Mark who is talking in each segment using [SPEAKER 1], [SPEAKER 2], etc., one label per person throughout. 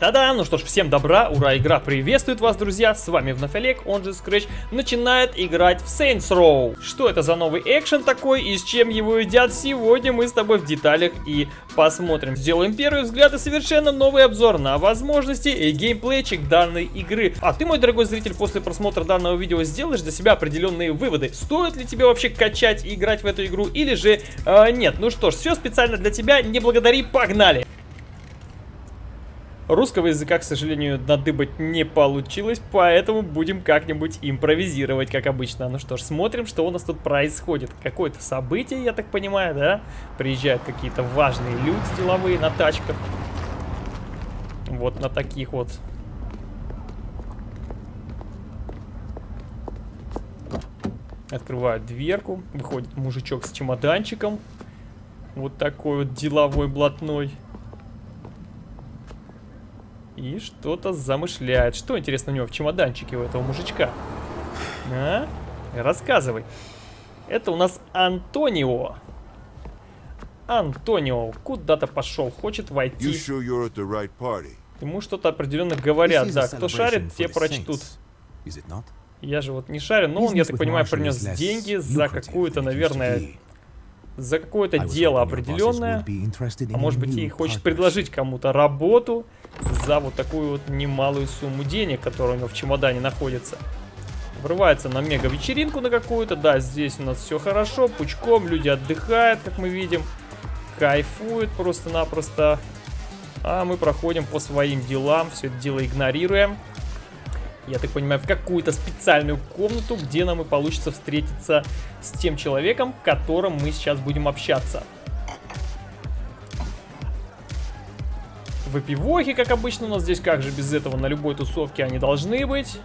[SPEAKER 1] Та-да! Ну что ж, всем добра, ура, игра приветствует вас, друзья! С вами вновь Олег, он же Scratch, начинает играть в Saints Row. Что это за новый экшен такой и с чем его едят, сегодня мы с тобой в деталях и посмотрим. Сделаем первый взгляд и совершенно новый обзор на возможности и геймплейчик данной игры. А ты, мой дорогой зритель, после просмотра данного видео сделаешь для себя определенные выводы. Стоит ли тебе вообще качать и играть в эту игру или же э, нет? Ну что ж, все специально для тебя, не благодари, погнали! Русского языка, к сожалению, надыбать не получилось, поэтому будем как-нибудь импровизировать, как обычно. Ну что ж, смотрим, что у нас тут происходит. Какое-то событие, я так понимаю, да? Приезжают какие-то важные люди деловые на тачках. Вот на таких вот. Открывают дверку, выходит мужичок с чемоданчиком. Вот такой вот деловой блатной. И что-то замышляет. Что, интересно, у него в чемоданчике у этого мужичка? А? Рассказывай. Это у нас Антонио. Антонио куда-то пошел, хочет войти. Ему что-то определенно говорят. Да, кто шарит, те прочтут. Я же вот не шарю, но он, я так понимаю, принес деньги за какую-то, наверное, за какое-то дело определенное. А может быть и хочет предложить кому-то работу за вот такую вот немалую сумму денег, которая у него в чемодане находится. Врывается на мега-вечеринку на какую-то. Да, здесь у нас все хорошо, пучком, люди отдыхают, как мы видим. Кайфуют просто-напросто. А мы проходим по своим делам, все это дело игнорируем. Я так понимаю, в какую-то специальную комнату, где нам и получится встретиться с тем человеком, которым мы сейчас будем общаться. выпивохи, как обычно у нас здесь. Как же без этого на любой тусовке они должны быть.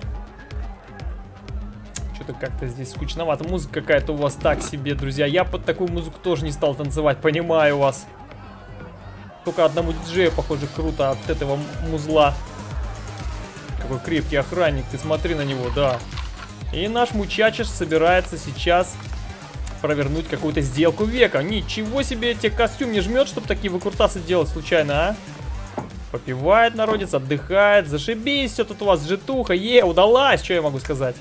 [SPEAKER 1] Что-то как-то здесь скучновато. Музыка какая-то у вас так себе, друзья. Я под такую музыку тоже не стал танцевать, понимаю вас. Только одному диджею, похоже, круто от этого музла. Какой крепкий охранник, ты смотри на него, да. И наш мучачиш собирается сейчас провернуть какую-то сделку века. Ничего себе, тебе костюм не жмет, чтобы такие выкрутасы делать случайно, а? Попивает народец, отдыхает. Зашибись, все тут у вас житуха. Е, удалась, что я могу сказать.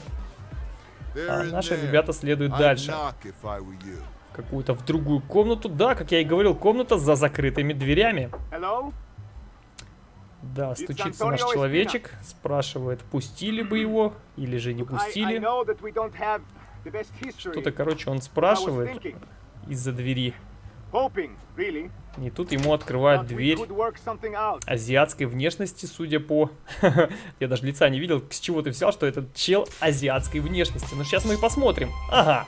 [SPEAKER 1] А наши ребята следуют дальше. Какую-то в другую комнату. Да, как я и говорил, комната за закрытыми дверями. Да, стучится наш человечек, спрашивает, пустили бы его или же не пустили. Что-то, короче, он спрашивает из-за двери. И тут ему открывают дверь азиатской внешности, судя по... Я даже лица не видел, с чего ты взял, что этот чел азиатской внешности. Но сейчас мы и посмотрим. Ага.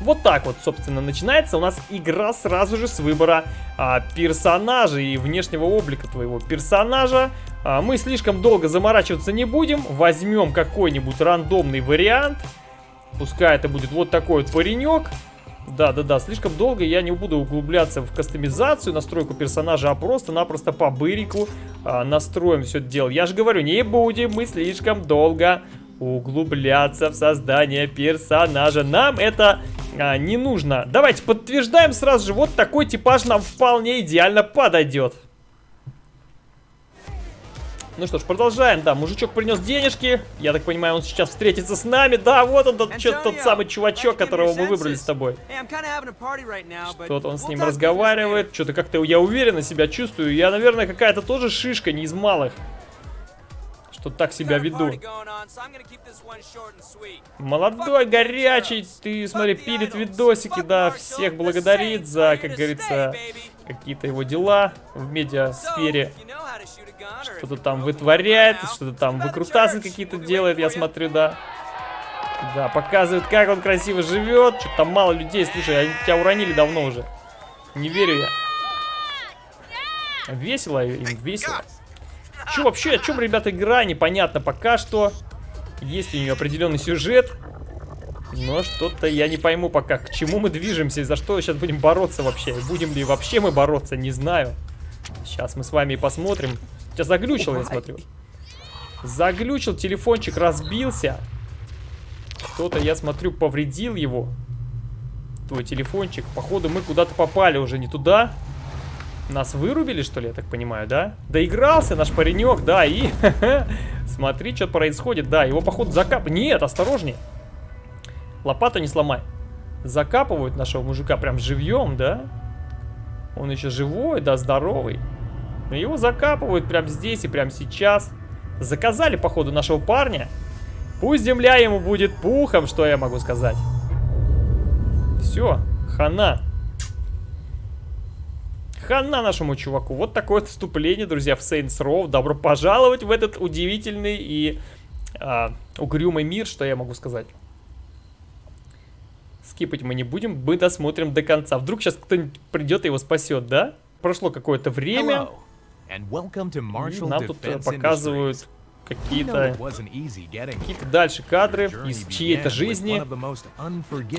[SPEAKER 1] Вот так вот, собственно, начинается у нас игра сразу же с выбора а, персонажа и внешнего облика твоего персонажа. А, мы слишком долго заморачиваться не будем. Возьмем какой-нибудь рандомный вариант. Пускай это будет вот такой вот паренек. Да-да-да, слишком долго я не буду углубляться в кастомизацию, настройку персонажа, а просто-напросто по бырику а, настроим все это дело. Я же говорю, не будем мы слишком долго углубляться в создание персонажа. Нам это а, не нужно. Давайте подтверждаем сразу же, вот такой типаж нам вполне идеально подойдет. Ну что ж, продолжаем. Да, мужичок принес денежки. Я так понимаю, он сейчас встретится с нами. Да, вот он, тот, что тот самый чувачок, которого мы выбрали с тобой. Что-то он с ним разговаривает. Что-то как-то я уверенно себя чувствую. Я, наверное, какая-то тоже шишка, не из малых. Что так себя веду. Молодой, горячий. Ты, смотри, пилит видосики, да, всех благодарит за, как говорится, какие-то его дела в медиасфере. Что-то там вытворяет, что-то там выкрутасы какие-то делает, я смотрю, да. Да, показывает, как он красиво живет. Что-то там мало людей, слушай, они тебя уронили давно уже. Не верю я. Весело им, весело. Че вообще, о чем, ребята, игра, непонятно пока что. Есть у нее определенный сюжет. Но что-то я не пойму пока, к чему мы движемся и за что сейчас будем бороться вообще. Будем ли вообще мы бороться, не знаю. Сейчас мы с вами посмотрим. Сейчас заглючил, я смотрю. Заглючил, телефончик разбился. Кто-то, я смотрю, повредил его. Твой телефончик. Походу, мы куда-то попали уже не туда. Нас вырубили, что ли, я так понимаю, да? Доигрался наш паренек, да, и... Смотри, что происходит, да, его, походу, закап... Нет, осторожней. Лопату не сломай. Закапывают нашего мужика прям живьем, да? Он еще живой, да, здоровый. Но его закапывают прям здесь и прям сейчас. Заказали, походу, нашего парня. Пусть земля ему будет пухом, что я могу сказать. Все, хана. Хана нашему чуваку. Вот такое вступление, друзья, в Saints Row. Добро пожаловать в этот удивительный и а, угрюмый мир, что я могу сказать. Скипать мы не будем, мы досмотрим до конца. Вдруг сейчас кто-нибудь придет и его спасет, да? Прошло какое-то время. И нам тут э, показывают какие-то какие дальше кадры из чьей-то жизни.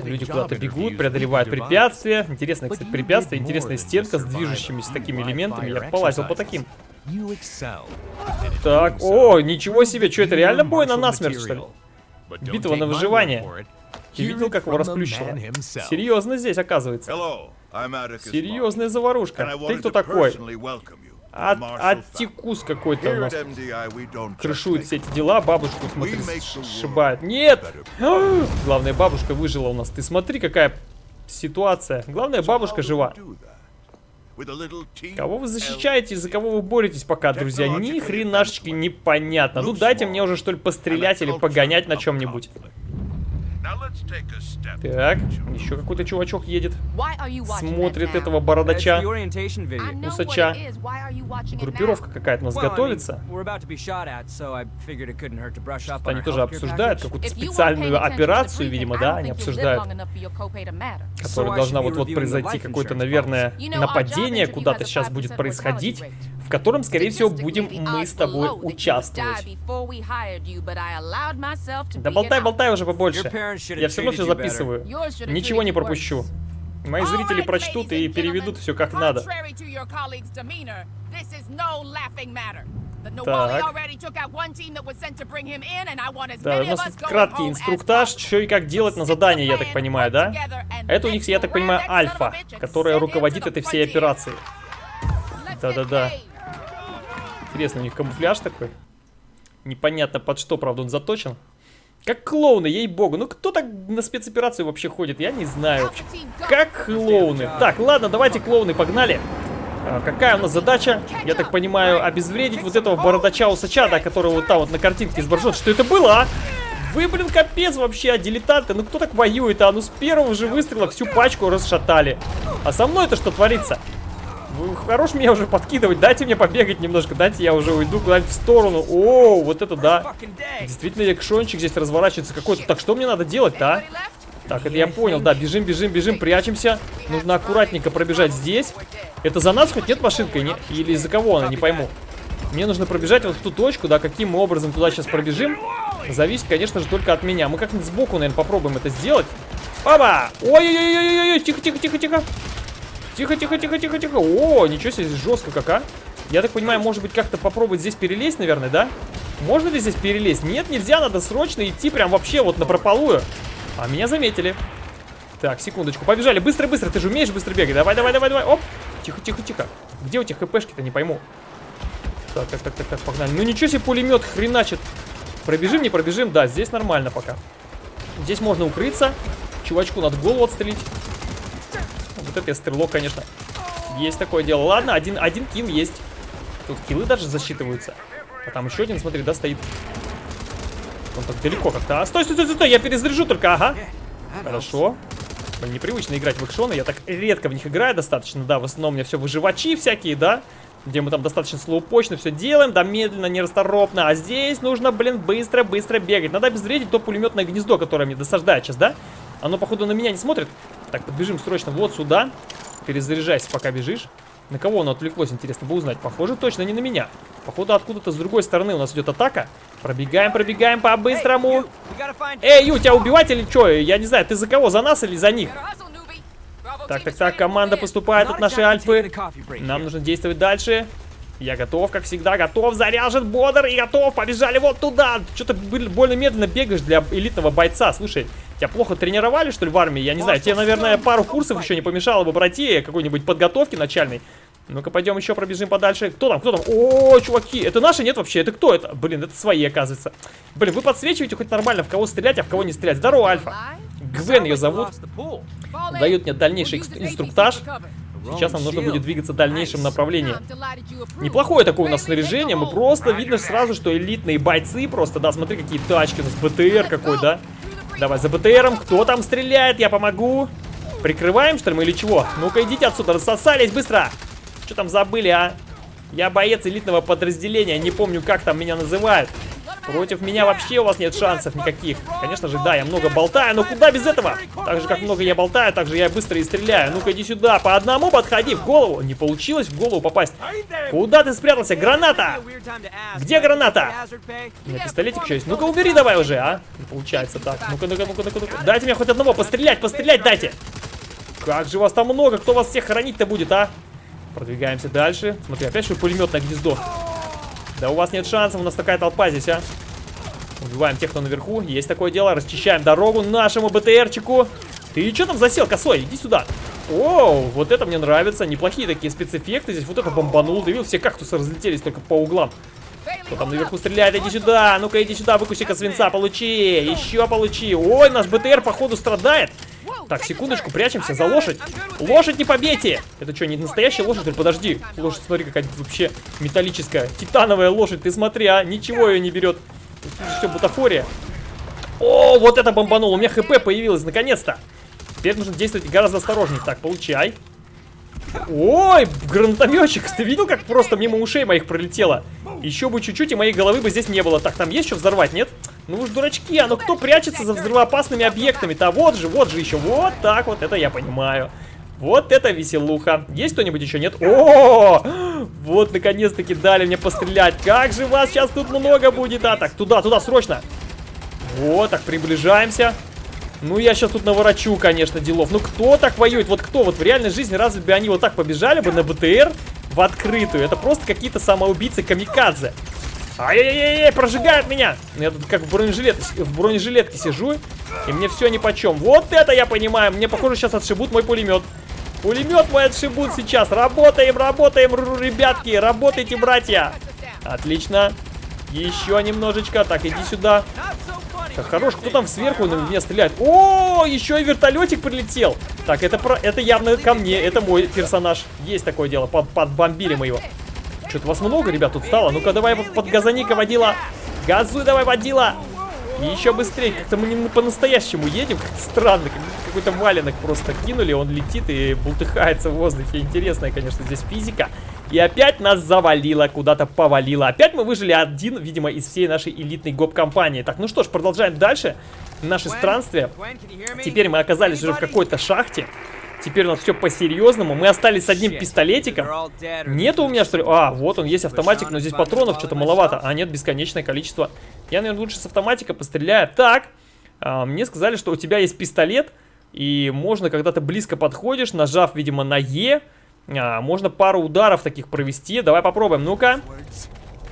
[SPEAKER 1] Люди куда-то бегут, преодолевают препятствия. Интересное, кстати, препятствие, интересная стенка с движущимися такими элементами. Я полазил по таким. Так, о, ничего себе, что это реально бой на насмерть, что ли? Битва на выживание. Ты видел, как его расплющило? Серьезно здесь, оказывается. Серьезная заварушка. Ты кто такой? От, Аттикус какой-то у нас крышует все эти дела. Бабушку, смотри, сшибает. Нет! Главное, бабушка выжила у нас. Ты смотри, какая ситуация. Главное, бабушка жива. Кого вы защищаете, за кого вы боретесь пока, друзья? Ни хренашечки непонятно. Ну дайте мне уже что ли пострелять или погонять на чем-нибудь. Так, еще какой-то чувачок едет. Смотрит этого бородача. Усача. Группировка какая-то у нас готовится. Что они тоже обсуждают какую-то специальную операцию, видимо, да, они обсуждают. Которая должна вот-вот произойти, какое-то, наверное, нападение куда-то сейчас будет происходить котором, скорее всего, будем мы с тобой участвовать. Да болтай, болтай уже побольше. Я все равно все записываю. Ничего не пропущу. Мои зрители прочтут и переведут все как надо. Так. Да, у нас тут краткий инструктаж, что и как делать на задании, я так понимаю, да? Это у них, я так понимаю, Альфа, которая руководит этой всей операцией. Да-да-да. Интересно, у них камуфляж такой. Непонятно под что, правда, он заточен. Как клоуны, ей-богу. Ну кто так на спецоперацию вообще ходит? Я не знаю вообще. Как клоуны. Так, ладно, давайте клоуны, погнали. А, какая у нас задача? Я так понимаю, обезвредить вот этого бородача-усача, да, который вот там вот на картинке изображен. Что это было, а? Вы, блин, капец вообще, а дилетанты. Ну кто так воюет, а? Ну с первого же выстрела всю пачку расшатали. А со мной это что творится? Хорош меня уже подкидывать, дайте мне побегать немножко, дайте я уже уйду куда-нибудь в сторону. О, вот это да. Действительно, экшончик здесь разворачивается какой-то. Так, что мне надо делать-то, а? Так, это я понял, да, бежим, бежим, бежим, прячемся. Нужно аккуратненько пробежать здесь. Это за нас хоть нет машинка? Или из-за кого она, не пойму. Мне нужно пробежать вот в ту точку, да, каким образом туда сейчас пробежим, зависит, конечно же, только от меня. Мы как-нибудь сбоку, наверное, попробуем это сделать. Оба! Ой-ой-ой-ой-ой, тихо, тихо, тихо, тихо. Тихо, тихо. О, ничего себе, жестко как, а. Я так понимаю, может быть, как-то попробовать здесь перелезть, наверное, да? Можно ли здесь перелезть? Нет, нельзя, надо срочно идти прям вообще вот на прополую. А меня заметили. Так, секундочку, побежали. Быстро, быстро, ты же умеешь быстро бегать. Давай, давай, давай, давай. Оп. Тихо, тихо, тихо. Где у тебя хпшки-то, не пойму. Так, так, так, так, так, погнали. Ну ничего себе, пулемет хреначит. Пробежим, не пробежим? Да, здесь нормально пока. Здесь можно укрыться. Чувачку надо голову отстрелить. Вот это стрелок, конечно. Есть такое дело. Ладно, один, один кил есть. Тут килы даже засчитываются. А там еще один, смотри, да, стоит. Он так далеко как-то. А, стой, стой, стой, стой, я перезаряжу только, ага. Хорошо. Блин, непривычно играть в экшоны. Я так редко в них играю достаточно, да. В основном у меня все выживачи всякие, да. Где мы там достаточно слоупочно все делаем, да, медленно, нерасторопно. А здесь нужно, блин, быстро-быстро бегать. Надо обезвредить то пулеметное гнездо, которое мне досаждает сейчас, да? Оно, походу, на меня не смотрит. Так, подбежим срочно вот сюда. Перезаряжайся, пока бежишь. На кого оно отвлеклось, интересно бы узнать. Похоже, точно не на меня. Походу, откуда-то с другой стороны у нас идет атака. Пробегаем, пробегаем по-быстрому. Эй, Ю, тебя убивать или что? Я не знаю, ты за кого? За нас или за них? Так, так, так, команда поступает от нашей альфы. Нам нужно действовать дальше. Я готов, как всегда, готов, заряжен, бодр и готов. Побежали вот туда. Что-то больно медленно бегаешь для элитного бойца. Слушай, тебя плохо тренировали, что ли, в армии? Я не знаю, тебе, наверное, пару курсов еще не помешало бы пройти, какой-нибудь подготовки начальной. Ну-ка, пойдем еще пробежим подальше. Кто там? Кто там? О, чуваки, это наши? Нет вообще? Это кто это? Блин, это свои, оказывается. Блин, вы подсвечиваете хоть нормально, в кого стрелять, а в кого не стрелять. Здорово, Альфа. Гвен ее зовут. Дают мне дальнейший инструктаж. Сейчас нам нужно будет двигаться в дальнейшем направлении. Неплохое такое у нас снаряжение. Мы просто видно сразу, что элитные бойцы просто, да, смотри, какие тачки у нас. БТР какой, да? Давай за БТРом. Кто там стреляет? Я помогу. Прикрываем, что ли, мы или чего? Ну-ка, идите отсюда, рассосались быстро. Что там забыли, а? Я боец элитного подразделения, не помню, как там меня называют. Против меня вообще у вас нет шансов никаких. Конечно же, да, я много болтаю, но куда без этого? Так же, как много я болтаю, так же я быстро и стреляю. Ну-ка, иди сюда, по одному подходи, в голову. Не получилось в голову попасть. Куда ты спрятался? Граната! Где граната? У меня пистолетик еще есть. Ну-ка, убери давай уже, а? Не получается так. Ну-ка, ну-ка, ну-ка, ну-ка. Дайте мне хоть одного пострелять, пострелять дайте. Как же вас там много, кто вас всех хранить-то будет, а? Продвигаемся дальше. Смотри, опять что пулеметное гнездо. Да у вас нет шансов, у нас такая толпа здесь, а. Убиваем тех, кто наверху. Есть такое дело. Расчищаем дорогу нашему БТРчику. Ты что там засел, косой? Иди сюда. Оу, вот это мне нравится. Неплохие такие спецэффекты. Здесь вот это бомбанул. Ты видел, все кактусы разлетелись только по углам. Кто там наверху стреляет? Иди сюда. Ну-ка, иди сюда. Выкуси-ка свинца. Получи. Еще получи. Ой, наш БТР, походу, страдает. Так, секундочку, прячемся за лошадь. Лошадь не побейте! Это что, не настоящая лошадь? Или подожди. Лошадь, смотри, какая вообще металлическая. Титановая лошадь, ты смотри, а. Ничего ее не берет. Все бутафория. О, вот это бомбануло. У меня хп появилось, наконец-то. Теперь нужно действовать гораздо осторожнее. Так, получай. Ой, гранатометчик. Ты видел, как просто мимо ушей моих пролетело? Еще бы чуть-чуть, и моей головы бы здесь не было. Так, там есть что взорвать, нет? Ну уж дурачки, а ну кто прячется за взрывоопасными объектами-то? Вот же, вот же еще. Вот так вот, это я понимаю. Вот это веселуха. Есть кто-нибудь еще? Нет? О, вот наконец-таки дали мне пострелять. Как же вас сейчас тут много будет, а? Так, туда, туда, срочно. Вот, так, приближаемся. Ну, я сейчас тут наворочу, конечно, делов. Ну, кто так воюет? Вот кто? Вот в реальной жизни разве бы они вот так побежали бы на БТР в открытую? Это просто какие-то самоубийцы камикадзе. Ай-яй-яй, прожигают меня. Я тут как в, бронежилет, в бронежилетке сижу, и мне все ни по чем. Вот это я понимаю. Мне, похоже, сейчас отшибут мой пулемет. Пулемет мой отшибут сейчас. Работаем, работаем, ребятки. Работайте, братья. Отлично. Еще немножечко. Так, иди сюда. Как хорош, кто там сверху на меня стреляет? О, еще и вертолетик прилетел. Так, это, про, это явно ко мне, это мой персонаж. Есть такое дело, под, подбомбили мы его. Что-то вас много, ребят, тут стало. Ну-ка, давай под газоника водила. Газуй давай, водила. И еще быстрее. Как-то мы не по-настоящему едем. Как-то странно. Какой-то валенок просто кинули. Он летит и бултыхается в воздухе. Интересная, конечно, здесь физика. И опять нас завалило, куда-то повалило. Опять мы выжили один, видимо, из всей нашей элитной гоп-компании. Так, ну что ж, продолжаем дальше наше странствие. Теперь мы оказались уже в какой-то шахте. Теперь у нас все по-серьезному. Мы остались с одним пистолетиком. Нету у меня, что ли? А, вот он, есть автоматик, но здесь патронов что-то маловато. А, нет, бесконечное количество. Я, наверное, лучше с автоматика постреляю. Так, а, мне сказали, что у тебя есть пистолет. И можно, когда ты близко подходишь, нажав, видимо, на Е, а, можно пару ударов таких провести. Давай попробуем, ну-ка.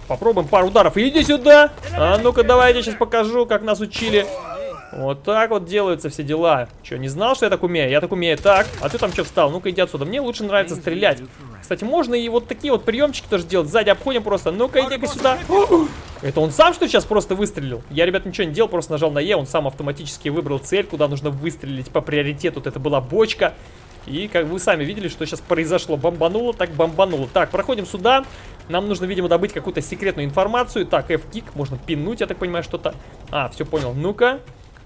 [SPEAKER 1] Попробуем пару ударов. Иди сюда! А ну-ка, давай я тебе сейчас покажу, как нас учили. Вот так вот делаются все дела. Че, не знал, что я так умею? Я так умею. Так, а ты там что встал? Ну-ка, иди отсюда. Мне лучше нравится стрелять. Кстати, можно и вот такие вот приемчики тоже делать. Сзади обходим просто. Ну-ка, иди-ка сюда. Это он сам, что сейчас просто выстрелил? Я, ребят, ничего не делал, просто нажал на Е. Он сам автоматически выбрал цель, куда нужно выстрелить по приоритету. Вот это была бочка. И как вы сами видели, что сейчас произошло. Бомбануло, так бомбануло. Так, проходим сюда. Нам нужно, видимо, добыть какую-то секретную информацию. Так, F-кик, можно пинуть, я так понимаю, что-то. А, все понял. Ну-ка.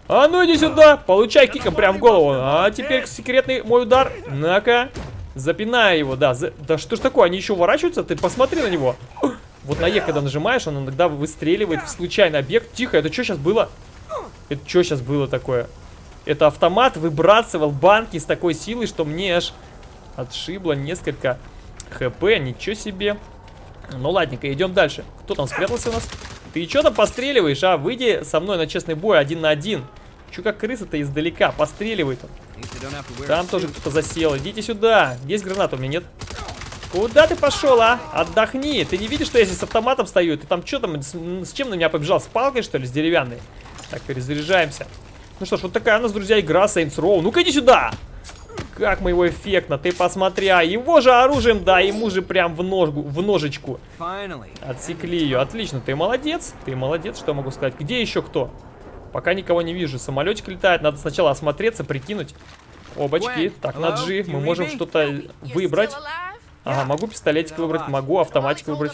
[SPEAKER 1] А ну иди сюда, получай киком прям в голову. А теперь секретный мой удар. На-ка. Запинаю его, да. За... Да что ж такое, они еще уворачиваются? Ты посмотри на него. Вот на Е, когда нажимаешь, он иногда выстреливает в случайный объект. Тихо, это что сейчас было? Это что сейчас было такое? Это автомат выбрасывал банки с такой силой, что мне аж отшибло несколько хп. Ничего себе. Ну ладненько, идем дальше. Кто там спрятался у нас? Ты что там постреливаешь, а? Выйди со мной на честный бой один на один. Че как крыса-то издалека? Постреливает он. Там тоже кто-то засел. Идите сюда. Есть граната у меня, нет? Куда ты пошел, а? Отдохни. Ты не видишь, что я здесь с автоматом стою? Ты там что там, с, с чем на меня побежал? С палкой, что ли, с деревянной? Так, перезаряжаемся. Ну что ж, вот такая у нас, друзья, игра Saints Row. Ну-ка иди сюда! Как мы его эффектно, ты посмотри, а его же оружием, да, ему же прям в, ножку, в ножечку. Отсекли ее, отлично, ты молодец, ты молодец, что могу сказать. Где еще кто? Пока никого не вижу, самолетик летает, надо сначала осмотреться, прикинуть. Обочки, так, на G, мы можем что-то выбрать. Ага, могу пистолетик выбрать, могу автоматик выбрать.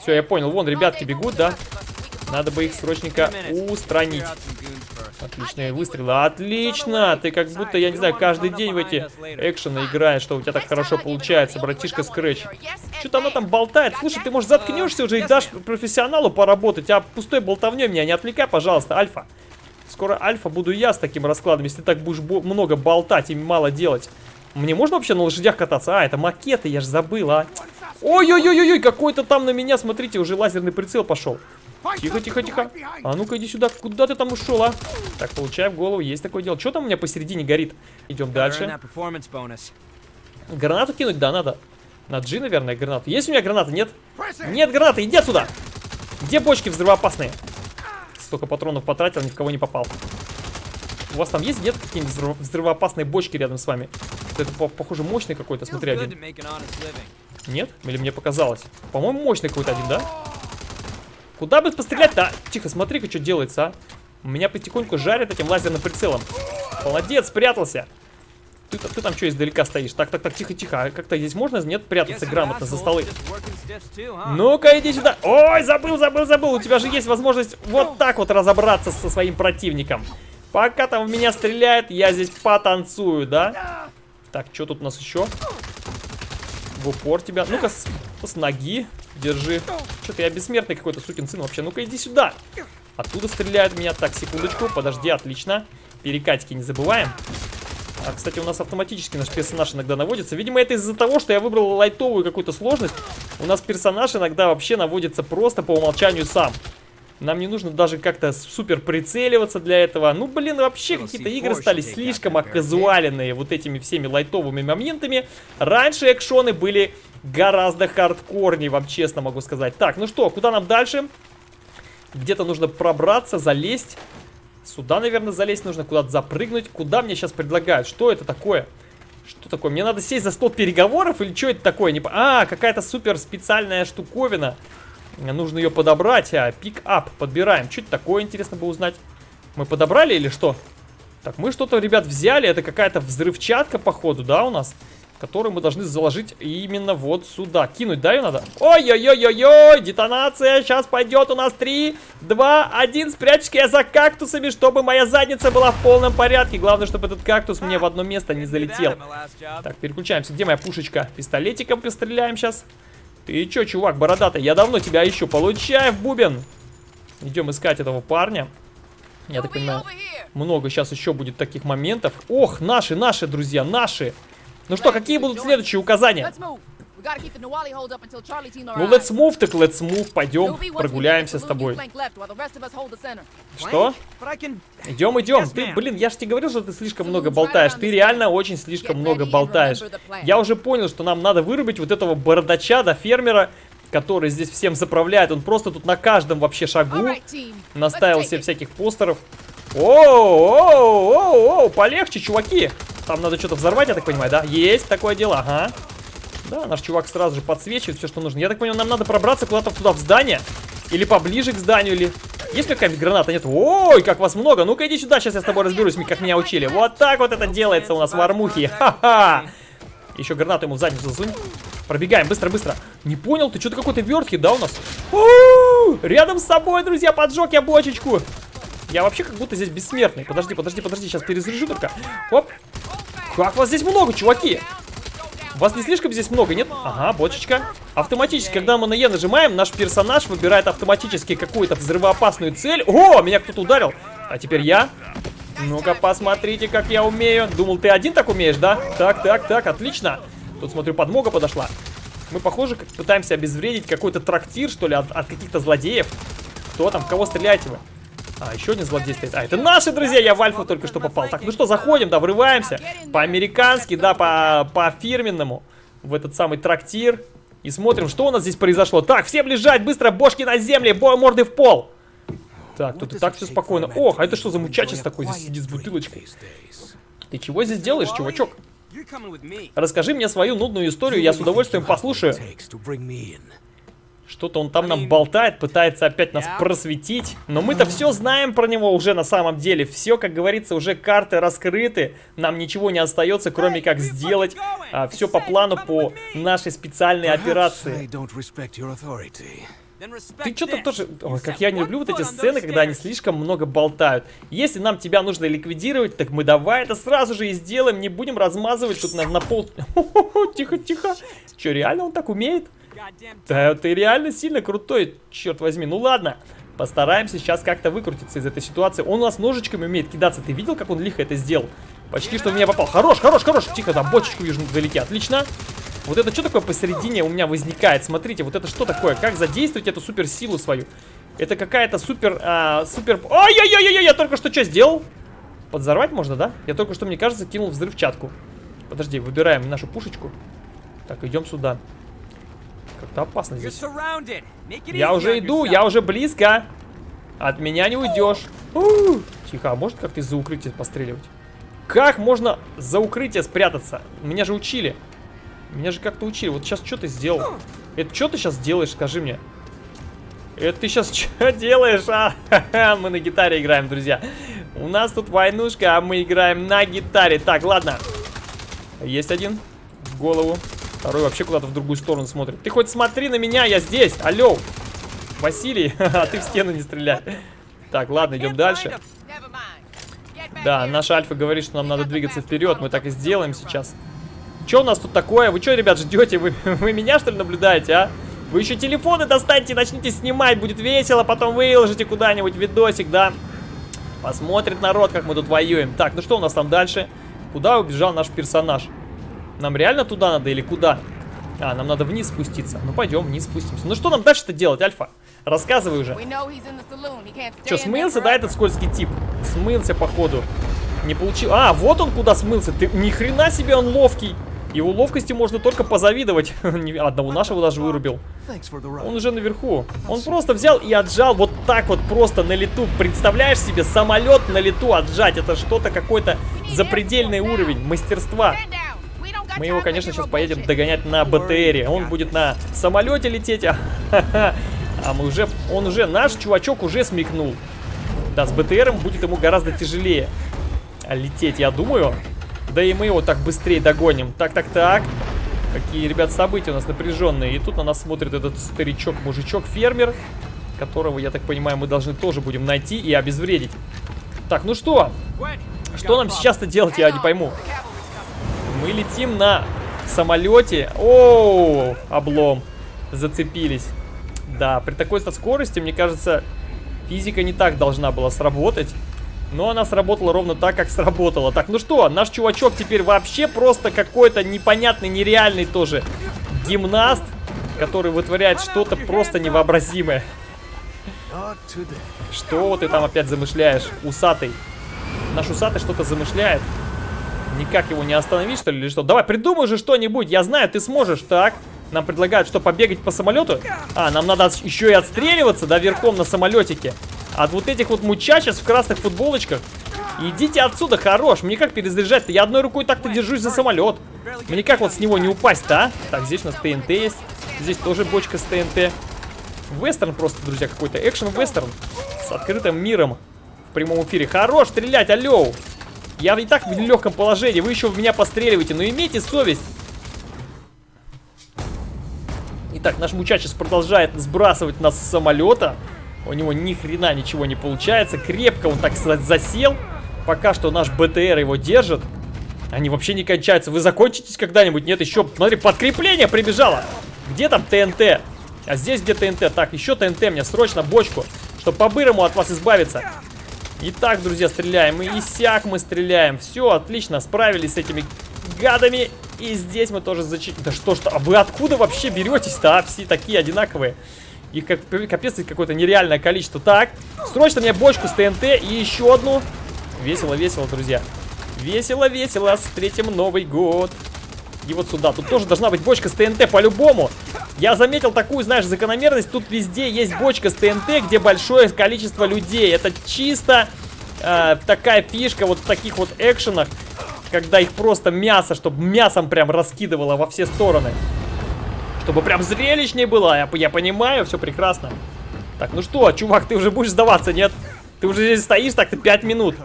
[SPEAKER 1] Все, я понял, вон ребятки бегут, да? Надо бы их срочненько устранить. Отличные выстрелы. Отлично! Ты как будто, я не знаю, каждый день в эти экшены играешь, что у тебя так хорошо получается, братишка Скретч. Что-то она там болтает. Слушай, ты, может, заткнешься уже и дашь профессионалу поработать, а пустой болтовней меня не отвлекай, пожалуйста, Альфа. Скоро Альфа буду я с таким раскладом, если ты так будешь много болтать и мало делать. Мне можно вообще на лошадях кататься? А, это макеты, я же забыл, а. Ой-ой-ой-ой, какой-то там на меня, смотрите, уже лазерный прицел пошел. Тихо, тихо, тихо. А ну-ка иди сюда. Куда ты там ушел, а? Так, получаем в голову. Есть такое дело. Что там у меня посередине горит? Идем дальше. Гранату кинуть? Да, надо. На G, наверное, гранату. Есть у меня граната? Нет? Нет гранаты. Иди отсюда. Где бочки взрывоопасные? Столько патронов потратил, ни в кого не попал. У вас там есть, нет, какие-нибудь взрывоопасные бочки рядом с вами? Это, похоже, мощный какой-то, смотри, один. Нет? Или мне показалось? По-моему, мощный какой-то один, да? Куда бы пострелять-то? Тихо, смотри-ка, что делается, а. Меня потихоньку жарят этим лазерным прицелом. Молодец, спрятался. Ты, ты там что издалека стоишь? Так, так, так, тихо, тихо. А как-то здесь можно, нет, прятаться грамотно за столы? Ну-ка, иди сюда. Ой, забыл, забыл, забыл. У тебя же есть возможность вот так вот разобраться со своим противником. Пока там в меня стреляет, я здесь потанцую, да? Так, что тут у нас еще? В упор тебя. Ну-ка, с, с ноги. Держи. Что-то я бессмертный какой-то сукин сын вообще. Ну-ка, иди сюда. Оттуда стреляют меня. Так, секундочку. Подожди, отлично. Перекатики не забываем. А, кстати, у нас автоматически наш персонаж иногда наводится. Видимо, это из-за того, что я выбрал лайтовую какую-то сложность. У нас персонаж иногда вообще наводится просто по умолчанию сам. Нам не нужно даже как-то супер прицеливаться для этого. Ну, блин, вообще какие-то игры стали слишком оказуаленные вот этими всеми лайтовыми моментами. Раньше экшоны были гораздо хардкорнее, вам честно могу сказать. Так, ну что, куда нам дальше? Где-то нужно пробраться, залезть. Сюда, наверное, залезть нужно, куда-то запрыгнуть. Куда мне сейчас предлагают? Что это такое? Что такое? Мне надо сесть за стол переговоров или что это такое? Не... А, какая-то супер специальная штуковина. Нужно ее подобрать. А, пик-ап подбираем. Это такое, интересно бы узнать. Мы подобрали или что? Так, мы что-то, ребят, взяли. Это какая-то взрывчатка, походу, да, у нас? Которую мы должны заложить именно вот сюда. Кинуть, да, ее надо? Ой-ой-ой-ой-ой, детонация. Сейчас пойдет у нас 3, 2, 1. Спрячься я за кактусами, чтобы моя задница была в полном порядке. Главное, чтобы этот кактус мне в одно место не залетел. Так, переключаемся. Где моя пушечка? Пистолетиком постреляем сейчас. Ты чё, чувак, бородатый? Я давно тебя ищу. Получай бубен. Идем искать этого парня. Я так понимаю, много сейчас еще будет таких моментов. Ох, наши, наши, друзья, наши. Ну что, какие будут следующие указания? Ну, let's move, так let's move. Пойдем, прогуляемся с тобой. Что? Идем, идем. Ты, блин, я же тебе говорил, что ты слишком много болтаешь. Ты реально очень слишком много болтаешь. Я уже понял, что нам надо вырубить вот этого бородача, да, фермера, который здесь всем заправляет. Он просто тут на каждом вообще шагу наставил себе всяких постеров. Оу, оу, оу, оу, полегче, чуваки. Там надо что-то взорвать, я так понимаю, да? Есть такое дело, ага. Да, наш чувак сразу же подсвечивает все, что нужно. Я так понимаю, нам надо пробраться куда-то туда, в здание. Или поближе к зданию, или... Есть какая-нибудь граната? Нет. Ой, как вас много. Ну-ка иди сюда, сейчас я с тобой разберусь, как меня учили. Вот так вот это делается у нас в армухе. Ха-ха. Еще гранату ему в задницу засунь. Пробегаем, быстро-быстро. Не понял, ты что-то какой-то верткий, да, у нас? У -у -у! Рядом с собой, друзья, поджег я бочечку. Я вообще как будто здесь бессмертный. Подожди, подожди, подожди, сейчас перезаряжу только. Оп. Как вас здесь много, чуваки? Вас не слишком здесь много, нет? Ага, бочечка. Автоматически, когда мы на Е нажимаем, наш персонаж выбирает автоматически какую-то взрывоопасную цель. О, меня кто-то ударил. А теперь я. Ну-ка, посмотрите, как я умею. Думал, ты один так умеешь, да? Так, так, так, отлично. Тут, смотрю, подмога подошла. Мы, похоже, пытаемся обезвредить какой-то трактир, что ли, от, от каких-то злодеев. Кто там? В кого стреляете вы? А, еще один злодей стоит. А, это наши друзья, я в альфу только что попал. Так, ну что, заходим, да, врываемся. По-американски, да, по-фирменному. По в этот самый трактир. И смотрим, что у нас здесь произошло. Так, всем лежать, быстро, бошки на земле, бо морды в пол. Так, тут и так все спокойно. Ох, а это что за мучачес такой здесь сидит с бутылочкой? Ты чего здесь делаешь, чувачок? Расскажи мне свою нудную историю, я с удовольствием послушаю. Что-то он там нам болтает, пытается опять нас просветить. Но мы-то все знаем про него уже на самом деле. Все, как говорится, уже карты раскрыты. Нам ничего не остается, кроме как сделать а, все по плану по нашей специальной операции. Ты что-то тоже... Ой, как я не люблю вот эти сцены, когда они слишком много болтают. Если нам тебя нужно ликвидировать, так мы давай это сразу же и сделаем. Не будем размазывать тут на, на пол... Тихо, тихо. Че, реально он так умеет? Да, ты реально сильно крутой, черт возьми. Ну ладно, постараемся сейчас как-то выкрутиться из этой ситуации. Он у нас ножичками умеет кидаться. Ты видел, как он лихо это сделал? Почти что в меня попал. Хорош, хорош, хорош. Тихо, там бочечку вижу вдалеке. Отлично. Вот это что такое посередине у меня возникает? Смотрите, вот это что такое? Как задействовать эту суперсилу свою? Это какая-то супер... А, супер... Ой-ой-ой-ой, я только что что сделал? Подзорвать можно, да? Я только что, мне кажется, кинул взрывчатку. Подожди, выбираем нашу пушечку. Так, идем сюда. Как-то опасно здесь. Я уже иду, я уже близко. От меня не уйдешь. Тихо, а может как-то из-за укрытия постреливать? Как можно за укрытие спрятаться? Меня же учили. Меня же как-то учили. Вот сейчас что ты сделал? Это что ты сейчас делаешь, скажи мне? Это ты сейчас что делаешь? А, мы на гитаре играем, друзья. У нас тут войнушка, а мы играем на гитаре. Так, ладно. Есть один в голову. Второй вообще куда-то в другую сторону смотрит. Ты хоть смотри на меня, я здесь. Алло. Василий, а ты в стену не стреляй. Так, ладно, идем дальше. Да, наш Альфа говорит, что нам надо двигаться вперед. Мы так и сделаем сейчас. Что у нас тут такое? Вы что, ребят, ждете? Вы, вы меня, что ли, наблюдаете, а? Вы еще телефоны достаньте, начните снимать, будет весело, потом выложите куда-нибудь видосик, да? Посмотрит народ, как мы тут воюем. Так, ну что у нас там дальше? Куда убежал наш персонаж? Нам реально туда надо или куда? А, нам надо вниз спуститься. Ну, пойдем, вниз спустимся. Ну, что нам дальше-то делать, Альфа? Рассказывай уже. Что, смылся, да, этот скользкий тип? Смылся, походу. Не получил. А, вот он куда смылся. Ты ни хрена себе он ловкий. Его ловкости можно только позавидовать. Одного нашего даже вырубил. Он уже наверху. Он просто взял и отжал вот так вот просто на лету. Представляешь себе, самолет на лету отжать. Это что-то какой-то запредельный уровень мастерства. Мы его, конечно, сейчас поедем догонять на БТРе. Он будет на самолете лететь, а, а мы уже, он уже, наш чувачок уже смекнул. Да, с БТРом будет ему гораздо тяжелее лететь, я думаю. Да и мы его так быстрее догоним. Так, так, так. Какие, ребят, события у нас напряженные. И тут на нас смотрит этот старичок-мужичок, фермер, которого, я так понимаю, мы должны тоже будем найти и обезвредить. Так, ну что? Что нам сейчас-то делать, я не пойму. Мы летим на самолете. О, облом. Зацепились. Да, при такой скорости, мне кажется, физика не так должна была сработать. Но она сработала ровно так, как сработала. Так, ну что, наш чувачок теперь вообще просто какой-то непонятный, нереальный тоже гимнаст, который вытворяет что-то просто невообразимое. Что ты там опять замышляешь, усатый? Наш усатый что-то замышляет. Никак его не остановить, что ли, или что? Давай, придумай же что-нибудь. Я знаю, ты сможешь. Так, нам предлагают, что, побегать по самолету? А, нам надо еще и отстреливаться, да, верхом на самолетике. От вот этих вот мучачес в красных футболочках. Идите отсюда, хорош. Мне как перезаряжать-то? Я одной рукой так-то держусь за самолет. Мне как вот с него не упасть-то, а? Так, здесь у нас ТНТ есть. Здесь тоже бочка с ТНТ. Вестерн просто, друзья, какой-то. Экшен-вестерн. С открытым миром. В прямом эфире. Хорош стрелять, алло. Я и так в легком положении, вы еще в меня постреливаете, но имейте совесть. Итак, наш мучачес продолжает сбрасывать нас с самолета. У него ни хрена ничего не получается. Крепко он, так сказать, засел. Пока что наш БТР его держит. Они вообще не кончаются. Вы закончитесь когда-нибудь? Нет, еще, смотри, подкрепление прибежало. Где там ТНТ? А здесь где ТНТ? Так, еще ТНТ мне, срочно бочку, чтобы по-бырому от вас избавиться. Итак, друзья, стреляем. И сяк мы стреляем. Все, отлично, справились с этими гадами. И здесь мы тоже зачитали. Да что ж, а вы откуда вообще беретесь-то, а? Все такие одинаковые. Их как, капец какое-то нереальное количество. Так, срочно мне бочку с ТНТ и еще одну. Весело, весело, друзья. Весело, весело. Встретим Новый год. И вот сюда. Тут тоже должна быть бочка с ТНТ по-любому. Я заметил такую, знаешь, закономерность. Тут везде есть бочка с ТНТ, где большое количество людей. Это чисто э, такая фишка вот в таких вот экшенах. когда их просто мясо, чтобы мясом прям раскидывало во все стороны. Чтобы прям зрелищнее было, я, я понимаю, все прекрасно. Так, ну что, чувак, ты уже будешь сдаваться, нет? Ты уже здесь стоишь так-то 5 минут.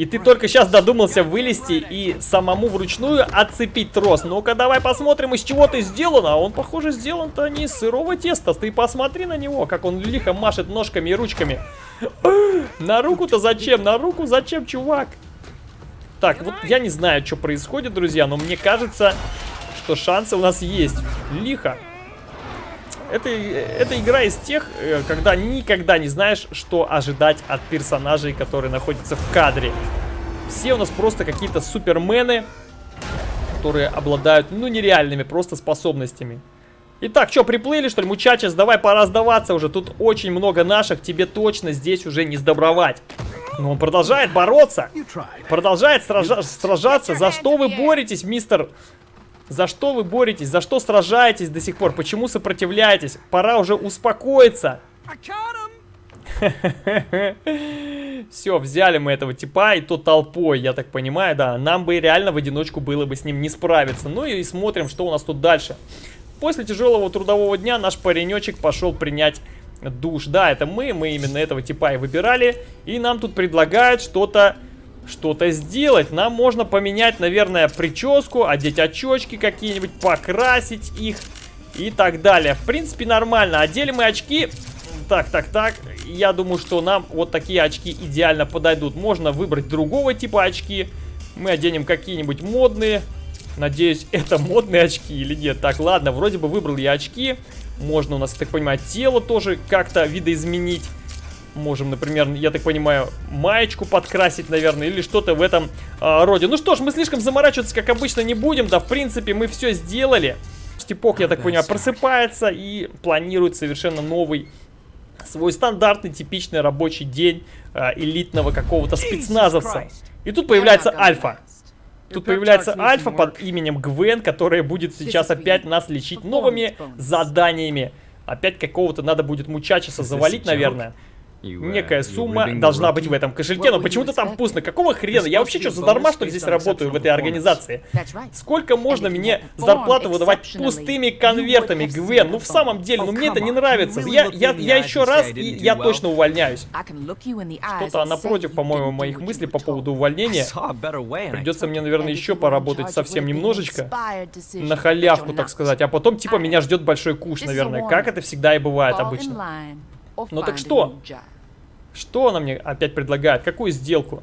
[SPEAKER 1] И ты только сейчас додумался вылезти и самому вручную отцепить трос. Ну-ка, давай посмотрим, из чего ты сделан. А он, похоже, сделан-то не из сырого теста. Ты посмотри на него, как он лихо машет ножками и ручками. На руку-то зачем? На руку зачем, чувак? Так, вот я не знаю, что происходит, друзья, но мне кажется, что шансы у нас есть. Лихо. Это, это игра из тех, э, когда никогда не знаешь, что ожидать от персонажей, которые находятся в кадре. Все у нас просто какие-то супермены, которые обладают, ну, нереальными просто способностями. Итак, что, приплыли, что ли, мучачес? Давай, пора сдаваться уже. Тут очень много наших, тебе точно здесь уже не сдобровать. Но он продолжает бороться. Продолжает сража сражаться. За что вы боретесь, мистер за что вы боретесь? За что сражаетесь до сих пор? Почему сопротивляетесь? Пора уже успокоиться. Все, взяли мы этого типа, и то толпой, я так понимаю, да. Нам бы реально в одиночку было бы с ним не справиться. Ну и смотрим, что у нас тут дальше. После тяжелого трудового дня наш паренечек пошел принять душ. Да, это мы, мы именно этого типа и выбирали. И нам тут предлагают что-то что-то сделать. Нам можно поменять, наверное, прическу, одеть очечки какие-нибудь, покрасить их и так далее. В принципе, нормально. Одели мы очки. Так, так, так. Я думаю, что нам вот такие очки идеально подойдут. Можно выбрать другого типа очки. Мы оденем какие-нибудь модные. Надеюсь, это модные очки или нет. Так, ладно, вроде бы выбрал я очки. Можно у нас, так понимаю, тело тоже как-то видоизменить. Можем, например, я так понимаю, маечку подкрасить, наверное, или что-то в этом э, роде. Ну что ж, мы слишком заморачиваться, как обычно, не будем. Да, в принципе, мы все сделали. Степок, я так понимаю, просыпается и планирует совершенно новый свой стандартный, типичный рабочий день э, элитного какого-то спецназовца. И тут появляется Альфа. Тут появляется Альфа под именем Гвен, которая будет сейчас опять нас лечить новыми заданиями. Опять какого-то надо будет мучачеса завалить, наверное. Некая сумма должна быть в этом кошельке, но почему-то там пусто. Какого хрена? Я вообще что, задарма, что ли, здесь работаю в этой организации? Сколько можно мне зарплату выдавать пустыми конвертами, Гвен? Ну, в самом деле, ну, мне это не нравится. Я, я, я еще раз, и я точно увольняюсь. Что-то напротив, по-моему, моих мыслей по поводу увольнения. Придется мне, наверное, еще поработать совсем немножечко. На халявку, так сказать. А потом, типа, меня ждет большой куш, наверное. Как это всегда и бывает обычно. Ну так что? Что она мне опять предлагает? Какую сделку?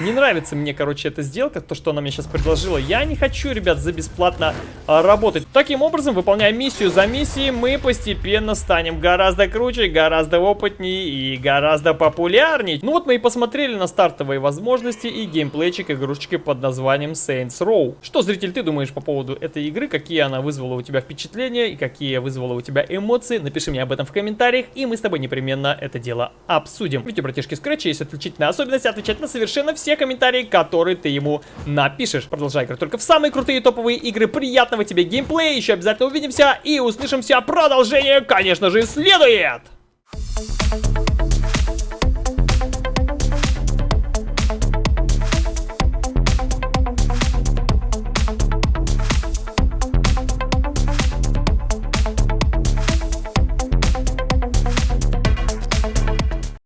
[SPEAKER 1] Не нравится мне, короче, эта сделка, то, что она мне сейчас предложила. Я не хочу, ребят, за бесплатно а, работать. Таким образом, выполняя миссию за миссией, мы постепенно станем гораздо круче, гораздо опытнее и гораздо популярнее. Ну вот мы и посмотрели на стартовые возможности и геймплейчик игрушечки под названием Saints Row. Что, зритель, ты думаешь по поводу этой игры? Какие она вызвала у тебя впечатления и какие вызвала у тебя эмоции? Напиши мне об этом в комментариях, и мы с тобой непременно это дело обсудим. Видите, братишки, Scratch есть отличительная особенность отвечать на совершенно все те комментарии, которые ты ему напишешь. Продолжай играть только в самые крутые топовые игры. Приятного тебе геймплея, еще обязательно увидимся и услышимся. Продолжение, конечно же, следует! Thank you.